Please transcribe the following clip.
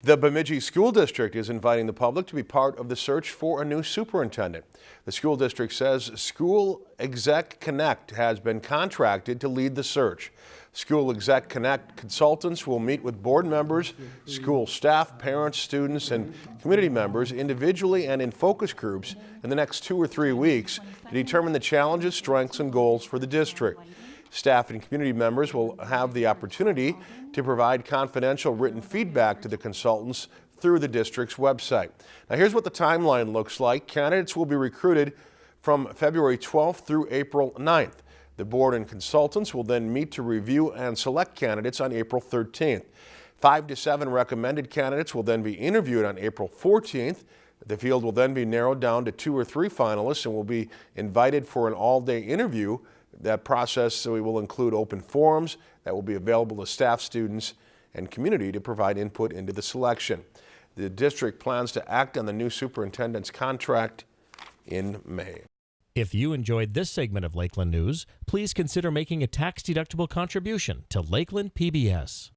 The Bemidji School District is inviting the public to be part of the search for a new superintendent. The school district says School Exec Connect has been contracted to lead the search. School Exec Connect consultants will meet with board members, school staff, parents, students, and community members individually and in focus groups in the next two or three weeks to determine the challenges, strengths, and goals for the district. Staff and community members will have the opportunity to provide confidential written feedback to the consultants through the district's website. Now here's what the timeline looks like. Candidates will be recruited from February 12th through April 9th. The board and consultants will then meet to review and select candidates on April 13th. Five to seven recommended candidates will then be interviewed on April 14th. The field will then be narrowed down to two or three finalists and will be invited for an all-day interview that process so we will include open forums that will be available to staff, students, and community to provide input into the selection. The district plans to act on the new superintendent's contract in May. If you enjoyed this segment of Lakeland News, please consider making a tax-deductible contribution to Lakeland PBS.